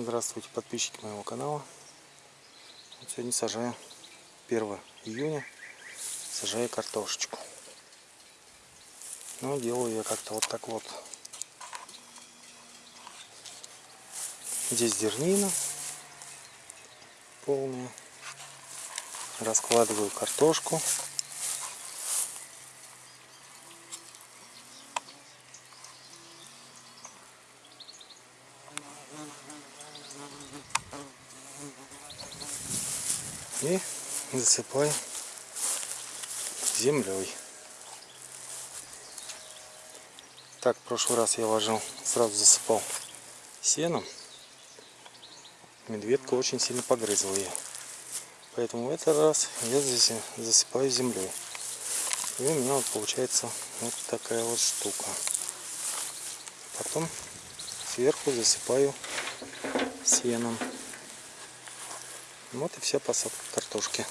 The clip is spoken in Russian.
Здравствуйте, подписчики моего канала. Вот сегодня сажаю 1 июня, сажаю картошечку. Ну, делаю я как-то вот так вот. Здесь дернина полная. Раскладываю картошку. И засыпаю землей. Так, в прошлый раз я ложил, сразу засыпал сеном. Медведка очень сильно погрызла ее. Поэтому в этот раз я здесь засыпаю землей. И у меня вот получается вот такая вот штука. Потом сверху засыпаю сеном. Вот и вся посадка картошки.